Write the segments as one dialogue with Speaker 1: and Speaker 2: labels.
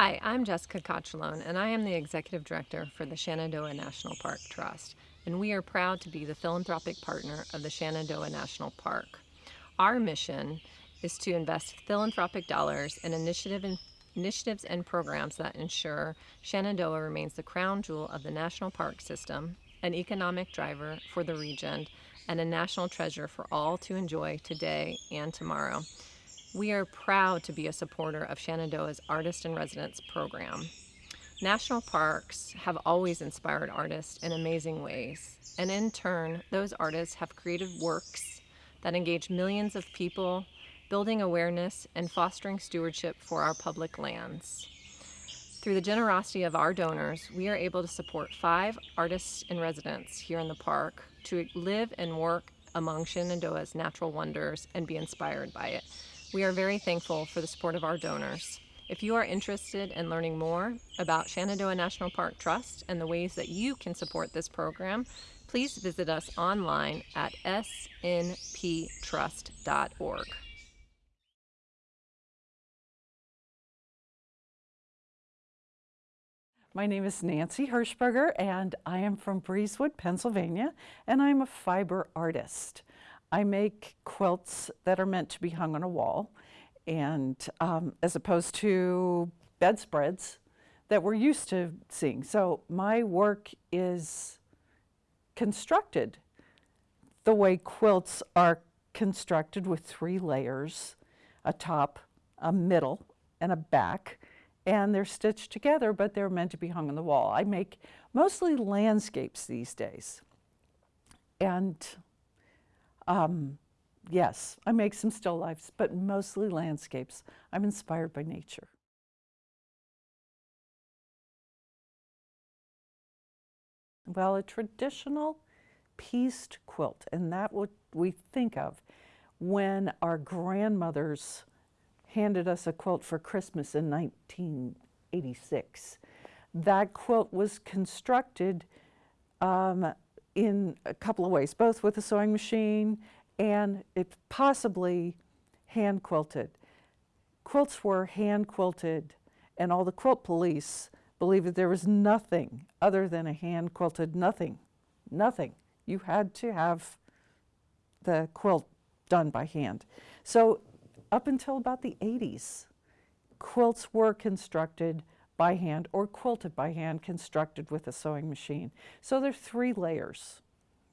Speaker 1: Hi, I'm Jessica Cochalone, and I am the Executive Director for the Shenandoah National Park Trust, and we are proud to be the philanthropic partner of the Shenandoah National Park. Our mission is to invest philanthropic dollars in initiative and initiatives and programs that ensure Shenandoah remains the crown jewel of the national park system, an economic driver for the region, and a national treasure for all to enjoy today and tomorrow. We are proud to be a supporter of Shenandoah's Artist in Residence program. National parks have always inspired artists in amazing ways, and in turn, those artists have created works that engage millions of people, building awareness and fostering stewardship for our public lands. Through the generosity of our donors, we are able to support five artists in residence here in the park to live and work among Shenandoah's natural wonders and be inspired by it. We are very thankful for the support of our donors. If you are interested in learning more about Shenandoah National Park Trust and the ways that you can support this program, please visit us online at snptrust.org.
Speaker 2: My name is Nancy Hirschberger and I am from Breezewood, Pennsylvania, and I'm a fiber artist. I make quilts that are meant to be hung on a wall and um, as opposed to bedspreads that we're used to seeing. So my work is constructed the way quilts are constructed with three layers, a top, a middle, and a back. And they're stitched together, but they're meant to be hung on the wall. I make mostly landscapes these days. And um, yes, I make some still lifes, but mostly landscapes. I'm inspired by nature. Well, a traditional pieced quilt, and that what we think of when our grandmothers handed us a quilt for Christmas in 1986. That quilt was constructed um, in a couple of ways, both with a sewing machine and it possibly hand quilted. Quilts were hand quilted and all the quilt police believed that there was nothing other than a hand quilted nothing, nothing. You had to have the quilt done by hand. So up until about the 80s, quilts were constructed by hand or quilted by hand constructed with a sewing machine. So there's three layers,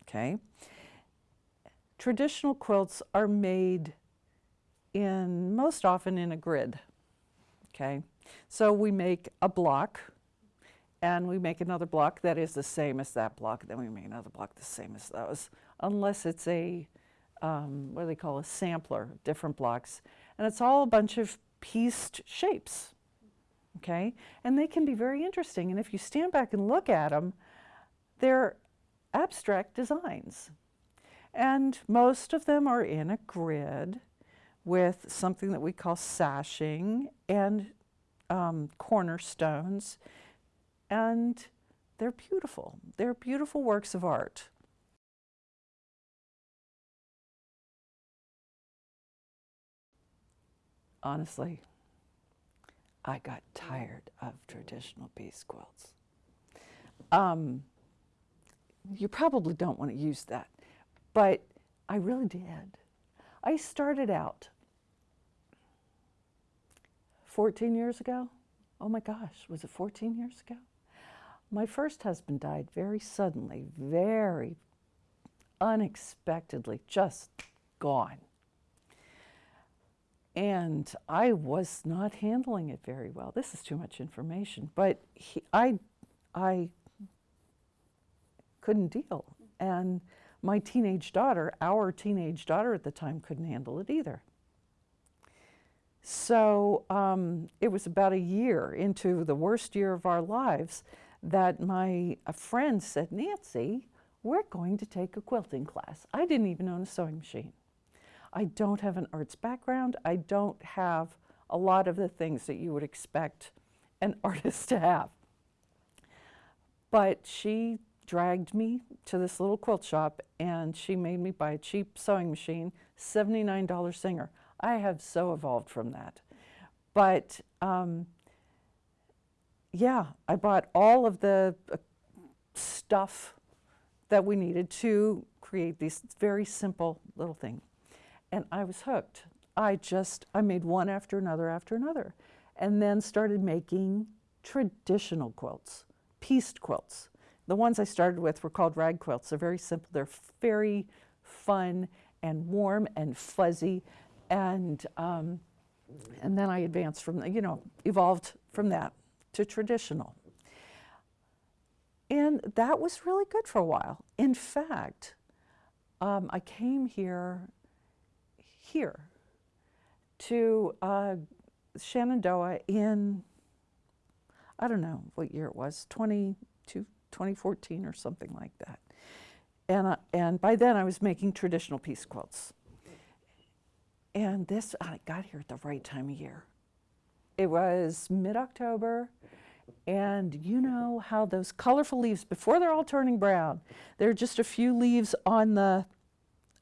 Speaker 2: okay? Traditional quilts are made in, most often in a grid, okay? So we make a block and we make another block that is the same as that block, then we make another block the same as those, unless it's a, um, what do they call a sampler, different blocks. And it's all a bunch of pieced shapes, okay? And they can be very interesting. And if you stand back and look at them, they're abstract designs. And most of them are in a grid with something that we call sashing and um, cornerstones. And they're beautiful. They're beautiful works of art. Honestly, I got tired of traditional piece quilts. Um, you probably don't want to use that, but I really did. I started out 14 years ago. Oh my gosh, was it 14 years ago? My first husband died very suddenly, very unexpectedly, just gone. And I was not handling it very well. This is too much information, but he, I, I couldn't deal. And my teenage daughter, our teenage daughter at the time, couldn't handle it either. So um, it was about a year into the worst year of our lives that my friend said, Nancy, we're going to take a quilting class. I didn't even own a sewing machine. I don't have an arts background. I don't have a lot of the things that you would expect an artist to have. But she dragged me to this little quilt shop and she made me buy a cheap sewing machine, $79 Singer. I have so evolved from that. But um, yeah, I bought all of the uh, stuff that we needed to create these very simple little thing. And I was hooked. I just, I made one after another after another. And then started making traditional quilts, pieced quilts. The ones I started with were called rag quilts. They're very simple. They're very fun and warm and fuzzy. And, um, and then I advanced from, the- you know, evolved from that to traditional. And that was really good for a while. In fact, um, I came here, here, to uh, Shenandoah in, I don't know what year it was, 22, 2014 or something like that. And, uh, and by then I was making traditional piece quilts. And this, I got here at the right time of year. It was mid-October, and you know how those colorful leaves, before they're all turning brown, there are just a few leaves on the,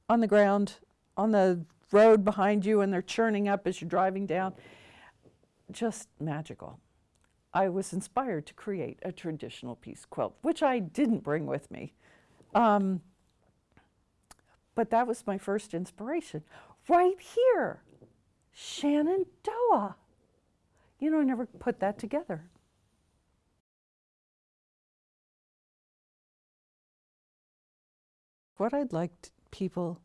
Speaker 2: on the ground, on the road behind you, and they're churning up as you're driving down. Just magical. I was inspired to create a traditional piece quilt, which I didn't bring with me. Um, but that was my first inspiration. Right here, Shenandoah. You know, I never put that together. What I'd like people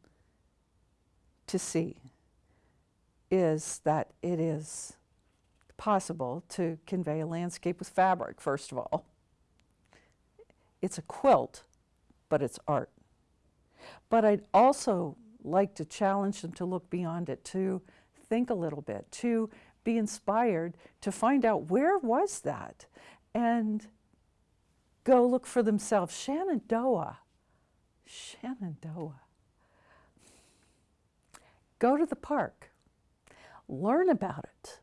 Speaker 2: to see is that it is possible to convey a landscape with fabric, first of all. It's a quilt, but it's art. But I'd also like to challenge them to look beyond it, to think a little bit, to be inspired, to find out where was that, and go look for themselves. Shenandoah, Shenandoah. Go to the park, learn about it,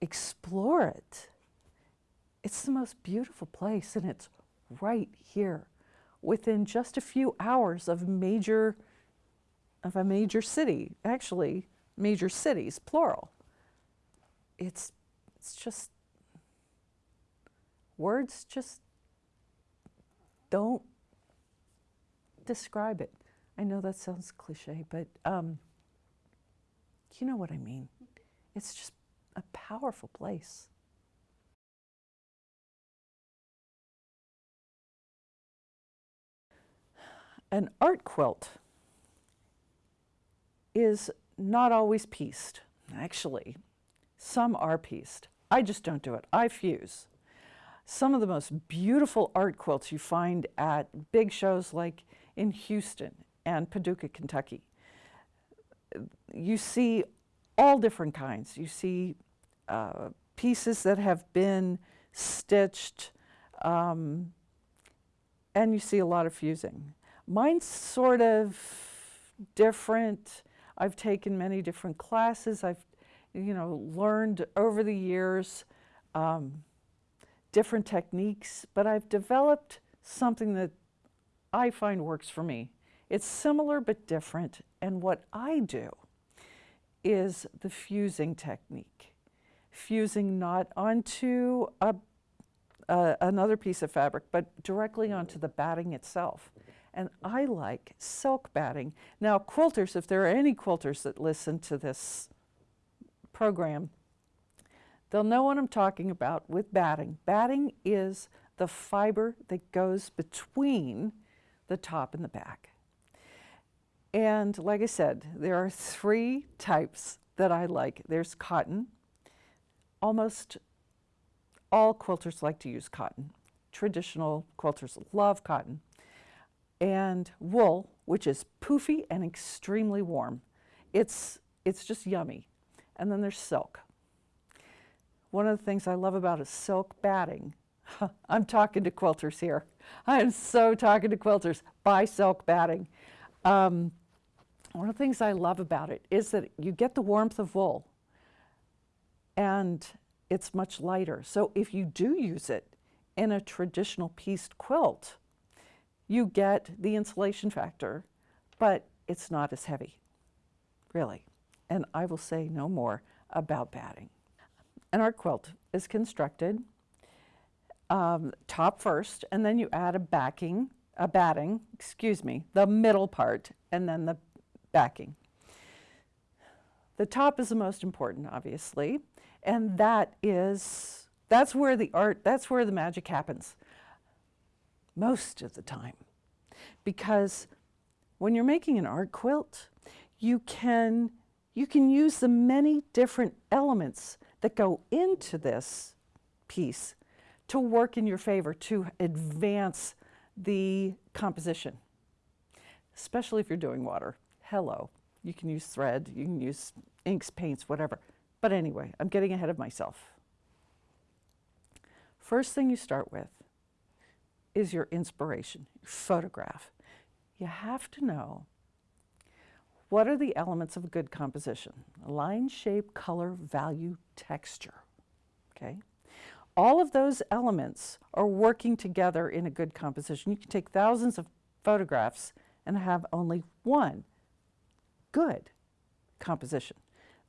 Speaker 2: explore it. It's the most beautiful place, and it's right here within just a few hours of major of a major city actually major cities plural it's it's just words just don't describe it i know that sounds cliche but um, you know what i mean it's just a powerful place an art quilt is not always pieced, actually. Some are pieced. I just don't do it. I fuse. Some of the most beautiful art quilts you find at big shows like in Houston and Paducah, Kentucky. You see all different kinds. You see uh, pieces that have been stitched, um, and you see a lot of fusing. Mine's sort of different. I've taken many different classes. I've, you know, learned over the years um, different techniques, but I've developed something that I find works for me. It's similar but different, and what I do is the fusing technique. Fusing not onto a, uh, another piece of fabric, but directly onto the batting itself. And I like silk batting. Now, quilters, if there are any quilters that listen to this program, they'll know what I'm talking about with batting. Batting is the fiber that goes between the top and the back. And like I said, there are three types that I like. There's cotton. Almost all quilters like to use cotton. Traditional quilters love cotton and wool, which is poofy and extremely warm. It's, it's just yummy. And then there's silk. One of the things I love about a silk batting, I'm talking to quilters here. I'm so talking to quilters. Buy silk batting. Um, one of the things I love about it is that you get the warmth of wool and it's much lighter. So if you do use it in a traditional pieced quilt, you get the insulation factor, but it's not as heavy, really. And I will say no more about batting. An art quilt is constructed um, top first, and then you add a backing, a batting, excuse me, the middle part, and then the backing. The top is the most important, obviously, and that is, that's where the art, that's where the magic happens most of the time. Because when you're making an art quilt, you can, you can use the many different elements that go into this piece to work in your favor, to advance the composition, especially if you're doing water. Hello. You can use thread, you can use inks, paints, whatever. But anyway, I'm getting ahead of myself. First thing you start with is your inspiration, your photograph. You have to know what are the elements of a good composition? Line, shape, color, value, texture. Okay? All of those elements are working together in a good composition. You can take thousands of photographs and have only one good composition.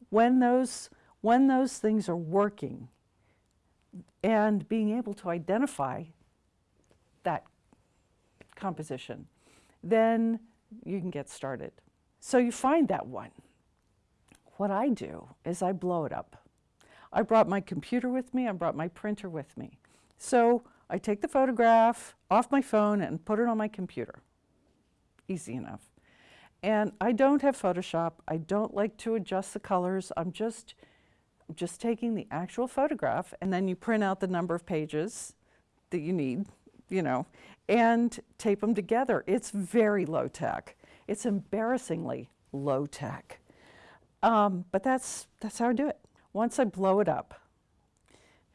Speaker 2: When those, when those things are working and being able to identify that composition, then you can get started. So you find that one. What I do is I blow it up. I brought my computer with me, I brought my printer with me. So I take the photograph off my phone and put it on my computer. Easy enough. And I don't have Photoshop. I don't like to adjust the colors. I'm just, just taking the actual photograph and then you print out the number of pages that you need, you know, and tape them together. It's very low tech. It's embarrassingly low tech. Um, but that's, that's how I do it. Once I blow it up,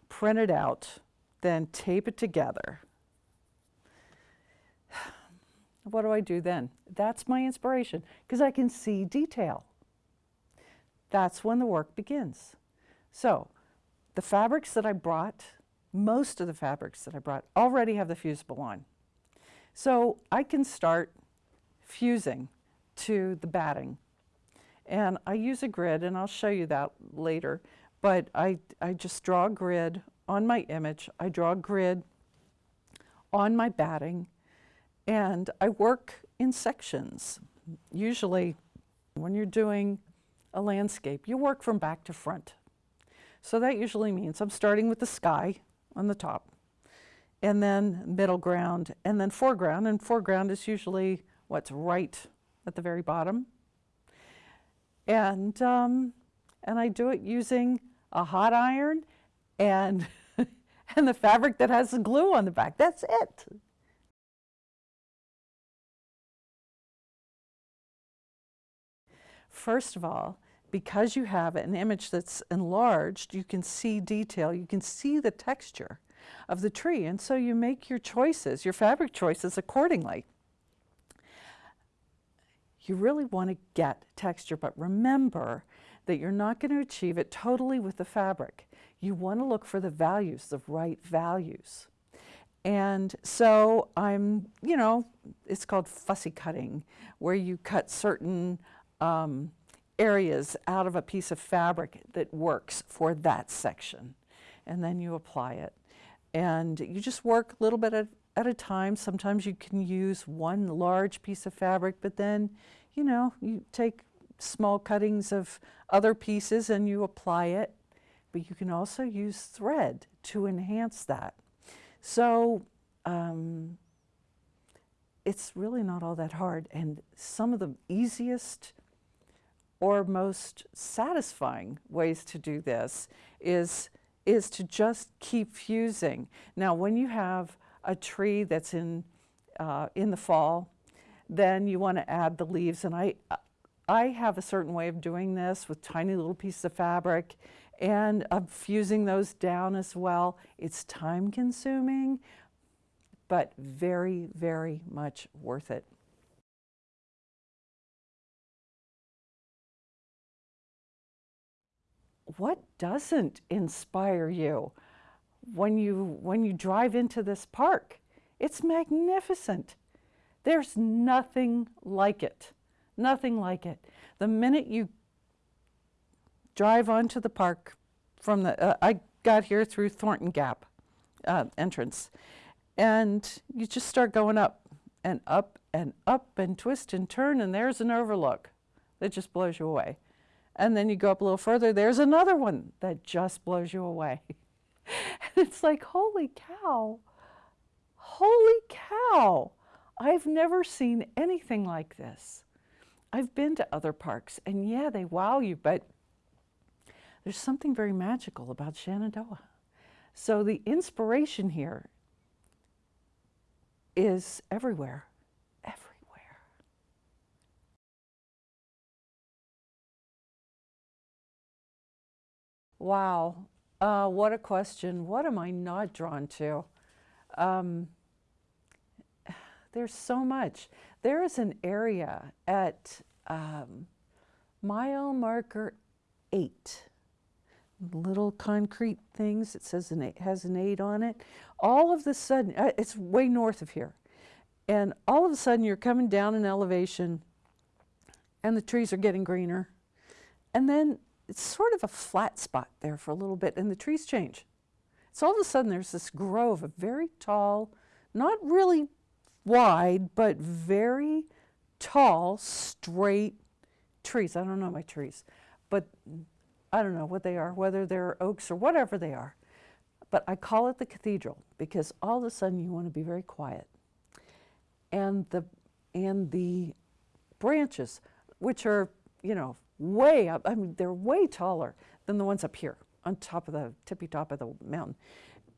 Speaker 2: print it out, then tape it together. What do I do then? That's my inspiration because I can see detail. That's when the work begins. So the fabrics that I brought, most of the fabrics that I brought already have the fusible on. So I can start fusing to the batting. And I use a grid, and I'll show you that later, but I, I just draw a grid on my image. I draw a grid on my batting, and I work in sections. Usually, when you're doing a landscape, you work from back to front. So that usually means I'm starting with the sky on the top, and then middle ground, and then foreground. And foreground is usually what's right at the very bottom. And, um, and I do it using a hot iron and, and the fabric that has the glue on the back. That's it. First of all, because you have an image that's enlarged, you can see detail, you can see the texture of the tree, and so you make your choices, your fabric choices accordingly. You really want to get texture, but remember that you're not going to achieve it totally with the fabric. You want to look for the values, the right values. And so I'm, you know, it's called fussy cutting, where you cut certain um, areas out of a piece of fabric that works for that section. And then you apply it. And you just work a little bit at, at a time. Sometimes you can use one large piece of fabric, but then, you know, you take small cuttings of other pieces and you apply it. But you can also use thread to enhance that. So um, it's really not all that hard. And some of the easiest or most satisfying ways to do this is is to just keep fusing. Now, when you have a tree that's in, uh, in the fall, then you want to add the leaves. And I, I have a certain way of doing this with tiny little pieces of fabric and I'm fusing those down as well. It's time consuming, but very, very much worth it. What doesn't inspire you when you when you drive into this park? It's magnificent. There's nothing like it. Nothing like it. The minute you drive onto the park from the uh, I got here through Thornton Gap uh, entrance. And you just start going up and up and up and twist and turn, and there's an overlook that just blows you away. And then you go up a little further, there's another one that just blows you away. it's like, holy cow, holy cow, I've never seen anything like this. I've been to other parks, and yeah, they wow you, but there's something very magical about Shenandoah. So the inspiration here is everywhere. Wow, uh, what a question. What am I not drawn to? Um, there's so much. There is an area at um, mile marker eight, little concrete things. It says an eight, has an eight on it. All of the sudden, uh, it's way north of here. And all of a sudden you're coming down in elevation and the trees are getting greener. And then it's sort of a flat spot there for a little bit and the trees change. So all of a sudden there's this grove of very tall, not really wide, but very tall, straight trees. I don't know my trees, but I don't know what they are, whether they're oaks or whatever they are. But I call it the cathedral because all of a sudden you want to be very quiet. And the, and the branches, which are, you know, way up, I mean, they're way taller than the ones up here on top of the tippy top of the mountain.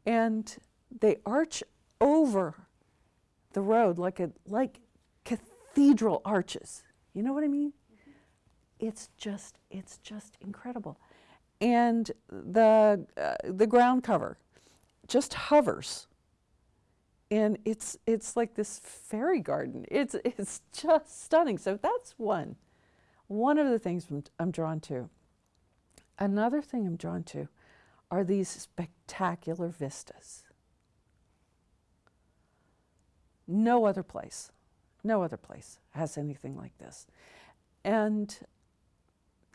Speaker 2: And they arch over the road like a like cathedral arches. You know what I mean? It's just it's just incredible. And the uh, the ground cover just hovers. And it's it's like this fairy garden. It's it's just stunning. So that's one one of the things I'm, drawn to. Another thing I'm drawn to are these spectacular vistas. No other place, no other place has anything like this. And,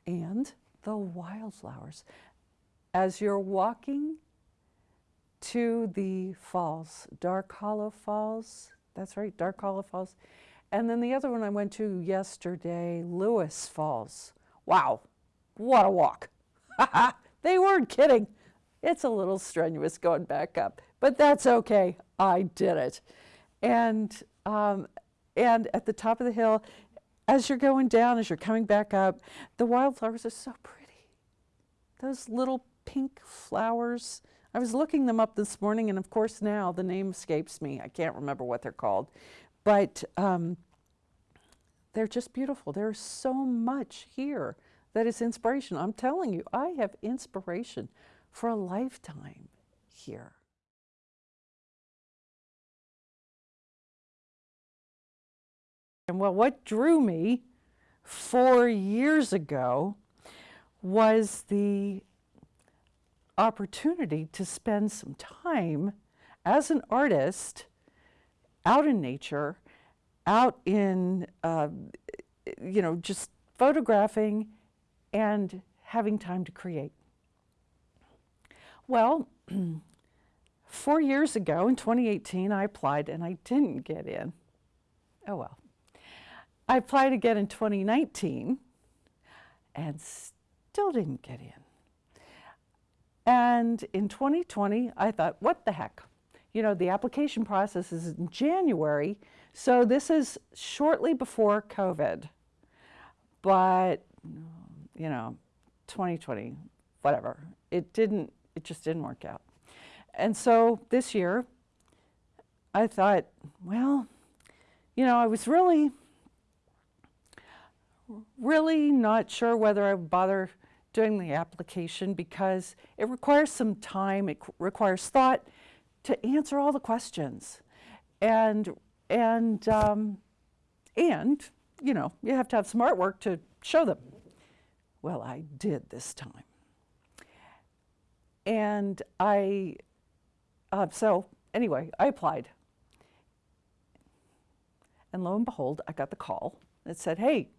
Speaker 2: and the wildflowers. As you're walking to the falls, Dark Hollow Falls, that's right, Dark Hollow Falls. And then the other one I went to yesterday, Lewis Falls. Wow, what a walk. they weren't kidding. It's a little strenuous going back up, but that's okay. I did it. And, um, and at the top of the hill, as you're going down, as you're coming back up, the wildflowers are so pretty. Those little pink flowers. I was looking them up this morning, and of course now the name escapes me. I can't remember what they're called. But um, they're just beautiful. There's so much here that is inspiration. I'm telling you, I have inspiration for a lifetime here. And well, what drew me four years ago was the opportunity to spend some time as an artist out in nature, out in, uh, you know, just photographing and having time to create. Well, four years ago in 2018, I applied and I didn't get in. Oh well. I applied again in 2019 and still didn't get in. And in 2020, I thought, what the heck? You know, the application process is in January, so this is shortly before COVID. But, you know, 2020, whatever, it didn't, it just didn't work out. And so this year, I thought, well, you know, I was really really not sure whether I would bother doing the application because it requires some time, it requires thought to answer all the questions. And, and, um, and, you know, you have to have some artwork to show them. Well, I did this time. And I, uh, so anyway, I applied. And lo and behold, I got the call that said, hey,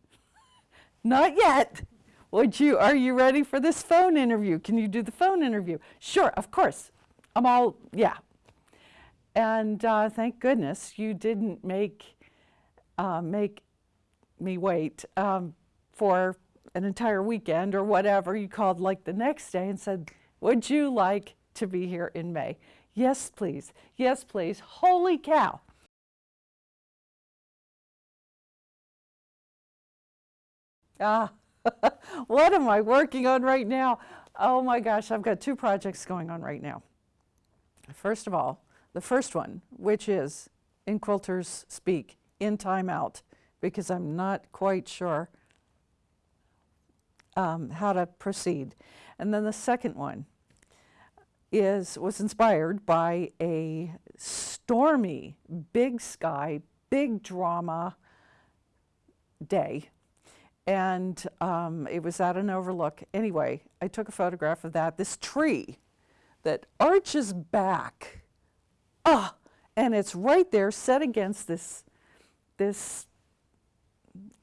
Speaker 2: not yet. Would you, are you ready for this phone interview? Can you do the phone interview? Sure, of course. I'm all, yeah. And uh, thank goodness you didn't make uh, make me wait um, for an entire weekend or whatever. You called like the next day and said, "Would you like to be here in May?" Yes, please. Yes, please. Holy cow! Ah, what am I working on right now? Oh my gosh, I've got two projects going on right now. First of all, the first one, which is in Quilters Speak, in timeout, because I'm not quite sure um, how to proceed. And then the second one is was inspired by a stormy, big sky, big drama day and um, it was at an overlook. Anyway, I took a photograph of that. This tree that arches back, ah, and it's right there set against this, this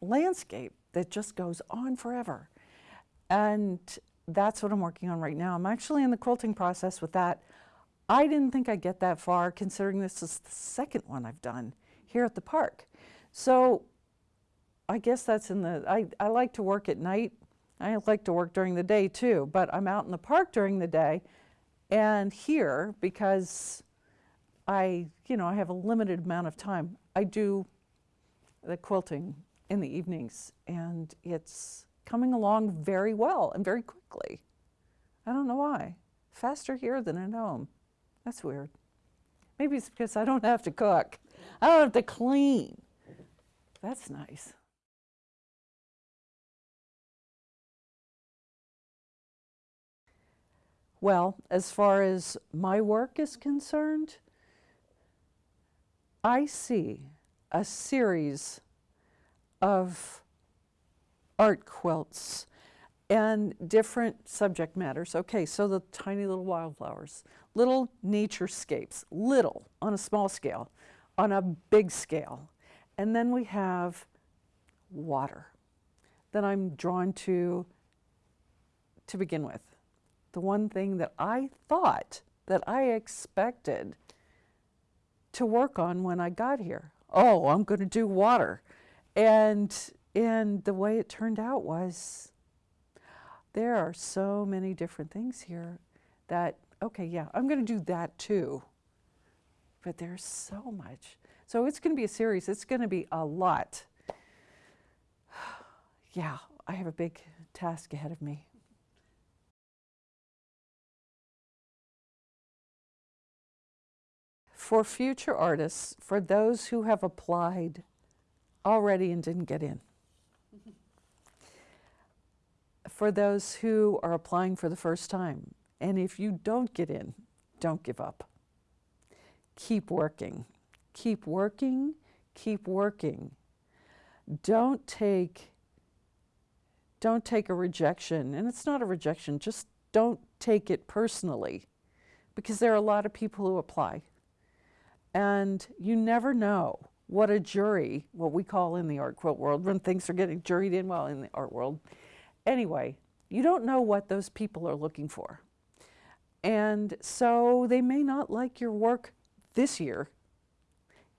Speaker 2: landscape that just goes on forever. And that's what I'm working on right now. I'm actually in the quilting process with that. I didn't think I'd get that far considering this is the second one I've done here at the park. So I guess that's in the, I, I like to work at night. I like to work during the day too, but I'm out in the park during the day and here because I, you know, I have a limited amount of time. I do the quilting in the evenings and it's coming along very well and very quickly. I don't know why. Faster here than at home. That's weird. Maybe it's because I don't have to cook. I don't have to clean. That's nice. Well, as far as my work is concerned, I see a series of art quilts and different subject matters. Okay, so the tiny little wildflowers, little naturescapes, little on a small scale, on a big scale. And then we have water that I'm drawn to to begin with the one thing that I thought that I expected to work on when I got here. Oh, I'm going to do water. And, and the way it turned out was there are so many different things here that, okay, yeah, I'm going to do that too. But there's so much. So it's going to be a series. It's going to be a lot. yeah, I have a big task ahead of me. For future artists, for those who have applied already and didn't get in. For those who are applying for the first time, and if you don't get in, don't give up. Keep working. Keep working, keep working. Don't take don't take a rejection, and it's not a rejection, just don't take it personally because there are a lot of people who apply. And you never know what a jury, what we call in the art quilt world, when things are getting juried in, well, in the art world. Anyway, you don't know what those people are looking for. And so they may not like your work this year.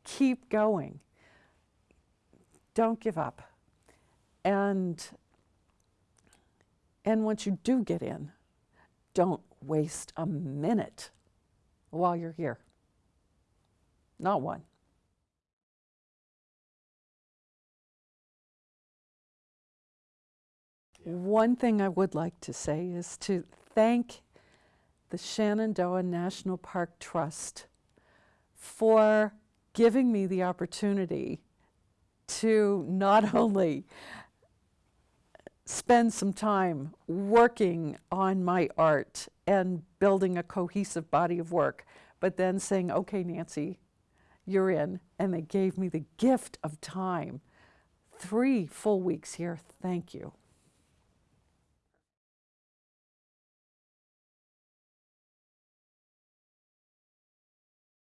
Speaker 2: Keep going. Don't give up. And, and once you do get in, don't waste a minute while you're here. Not one. One thing I would like to say is to thank the Shenandoah National Park Trust for giving me the opportunity to not only spend some time working on my art and building a cohesive body of work, but then saying, okay, Nancy, you're in. And they gave me the gift of time. Three full weeks here. Thank you.